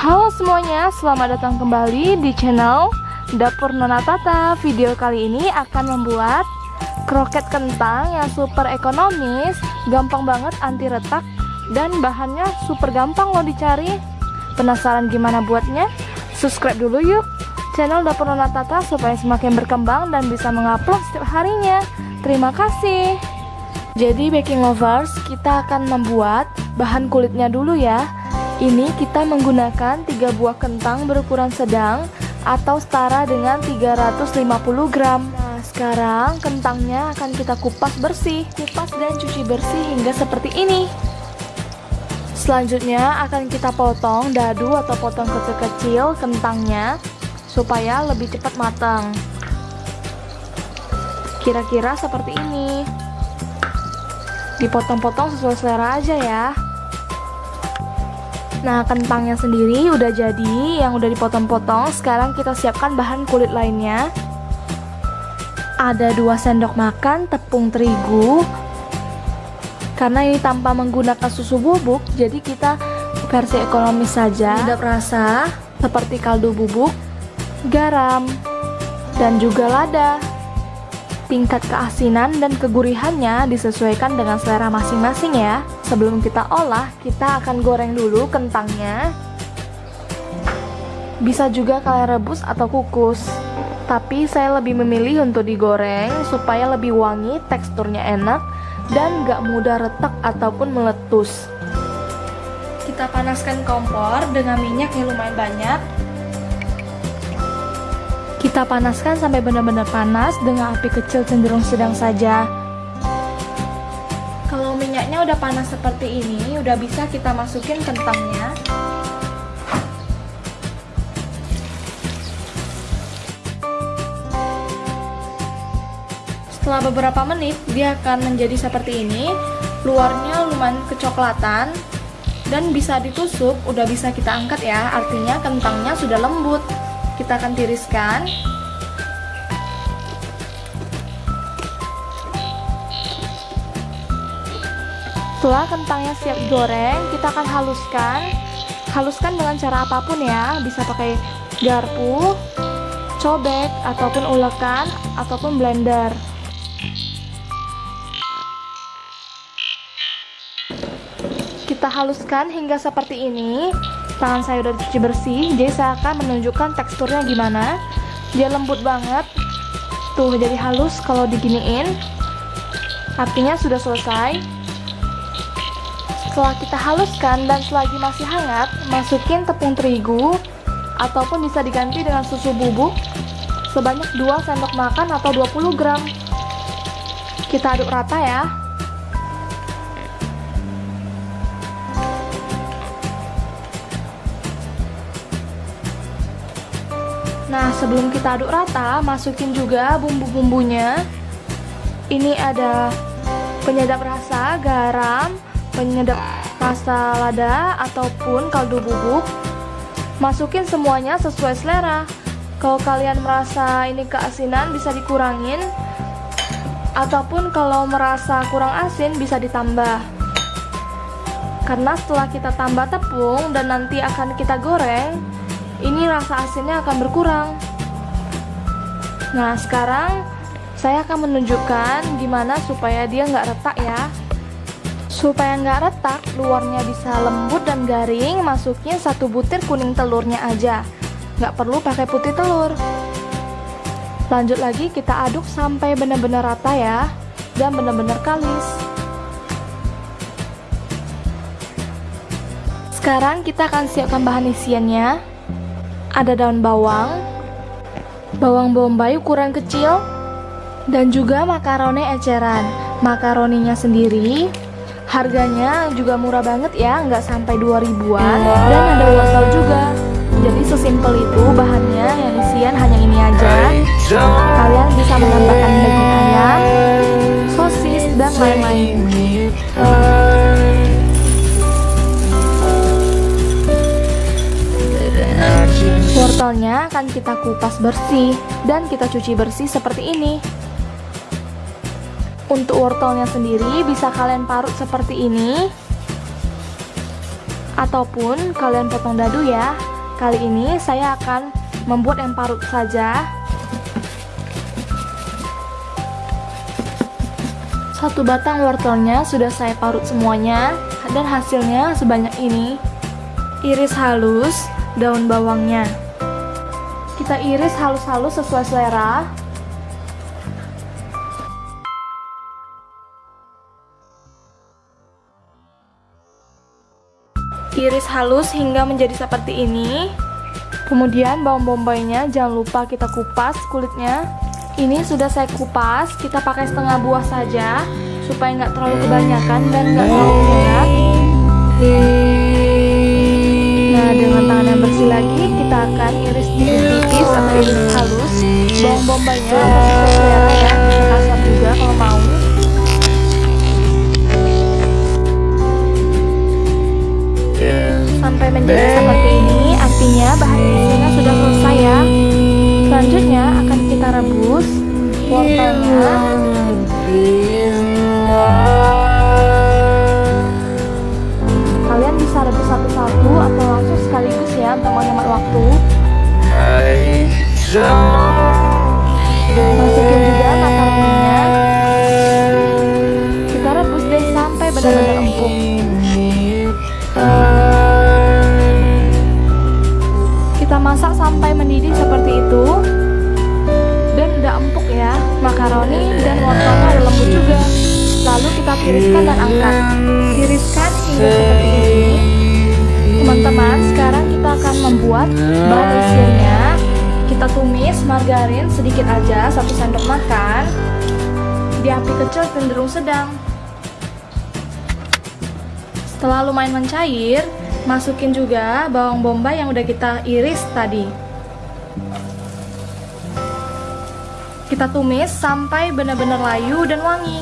Halo semuanya, selamat datang kembali di channel Dapur Nona Tata. Video kali ini akan membuat kroket kentang yang super ekonomis, gampang banget anti retak, dan bahannya super gampang loh dicari. Penasaran gimana buatnya? Subscribe dulu yuk channel Dapur Nona Tata supaya semakin berkembang dan bisa mengupload setiap harinya. Terima kasih. Jadi baking lovers, kita akan membuat bahan kulitnya dulu ya. Ini kita menggunakan 3 buah kentang berukuran sedang atau setara dengan 350 gram. Nah, sekarang kentangnya akan kita kupas bersih. Kupas dan cuci bersih hingga seperti ini. Selanjutnya akan kita potong dadu atau potong kecil-kecil kentangnya supaya lebih cepat matang. Kira-kira seperti ini dipotong-potong sesuai selera aja ya Nah kentangnya sendiri udah jadi yang udah dipotong-potong. Sekarang kita siapkan bahan kulit lainnya. Ada 2 sendok makan tepung terigu. Karena ini tanpa menggunakan susu bubuk Jadi kita versi ekonomis saja. Tidak rasa seperti kaldu bubuk Garam Dan juga lada Tingkat keasinan dan kegurihannya disesuaikan dengan selera masing-masing ya. Sebelum kita olah, kita akan goreng dulu kentangnya. Bisa juga kalian rebus atau kukus. Tapi saya lebih memilih untuk digoreng supaya lebih wangi, teksturnya enak, dan gak mudah retak ataupun meletus. Kita panaskan kompor dengan minyak yang lumayan banyak kita panaskan sampai benar-benar panas dengan api kecil cenderung sedang saja. Kalau minyaknya udah panas seperti ini, udah bisa kita masukin kentangnya. Setelah beberapa menit, dia akan menjadi seperti ini. Luarnya lumayan kecoklatan dan bisa ditusuk, udah bisa kita angkat ya. Artinya kentangnya sudah lembut kita akan tiriskan. Setelah kentangnya siap goreng kita akan haluskan. Haluskan dengan cara apa pun ya bisa pakai garpu cobek ataupun ulekan ataupun blender kita haluskan hingga seperti ini. Tangan saya udah dicuci bersih jadi saya akan menunjukkan teksturnya gimana. Dia lembut banget. Tuh jadi halus kalau diginiin. Artinya sudah selesai. Setelah kita haluskan dan selagi masih hangat masukin tepung terigu ataupun bisa diganti dengan susu bubuk sebanyak 2 sendok makan atau 20 gram. Kita aduk rata ya Nah, sebelum kita aduk rata, masukin juga bumbu-bumbunya. Ini ada penyedap rasa, garam, penyedap rasa lada, ataupun kaldu bubuk. Masukin semuanya sesuai selera. Kalau kalian merasa ini keasinan, bisa dikurangin. Ataupun kalau merasa kurang asin, bisa ditambah. Karena setelah kita tambah tepung dan nanti akan kita goreng, ini rasa asinnya akan berkurang. Nah, sekarang saya akan menunjukkan gimana supaya dia nggak retak ya. Supaya nggak retak, luarnya bisa lembut dan garing, masukin satu butir kuning telurnya aja. Nggak perlu pakai putih telur. Lanjut lagi kita aduk sampai benar-benar rata ya, dan benar-benar kalis. Sekarang kita akan siapkan bahan isiannya ada daun bawang, bawang bombay ukuran kecil, dan juga makaroni eceran. Makaroninya sendiri harganya juga murah banget ya, nggak sampai 2 ribuan, dan ada wortel juga. Jadi sesimpel itu bahannya yang isian hanya ini aja. Kita kupas bersih dan kita cuci bersih seperti ini. Untuk wortelnya sendiri bisa kalian parut seperti ini ataupun kalian potong dadu ya. Kali ini saya akan membuat yang parut saja. Satu batang wortelnya sudah saya parut semuanya dan hasilnya sebanyak ini. Iris halus daun bawangnya. Kita iris halus-halus sesuai selera. Iris halus hingga menjadi seperti ini. Kemudian bawang bombaynya jangan lupa kita kupas kulitnya. Ini sudah saya kupas, kita pakai setengah buah saja supaya nggak terlalu kebanyakan dan nggak terlalu penyat. Nah dengan tangan yang bersih lagi kita akan iris tipis iris halus. Bawang bombaynya sesuai selera ya, kasar juga kalau mau. sampai menjadi seperti ini artinya bahan isinya sudah selesai ya. Selanjutnya akan kita rebus. Wortelnya tiriskan dan angkat. Tiriskan hingga seperti ini. Teman-teman sekarang kita akan membuat bahan isinya kita tumis margarin sedikit aja satu sendok makan. Di api kecil cenderung sedang. Setelah lumayan mencair Masukin juga bawang bombay yang udah kita iris tadi. Kita tumis sampai benar-benar layu dan wangi.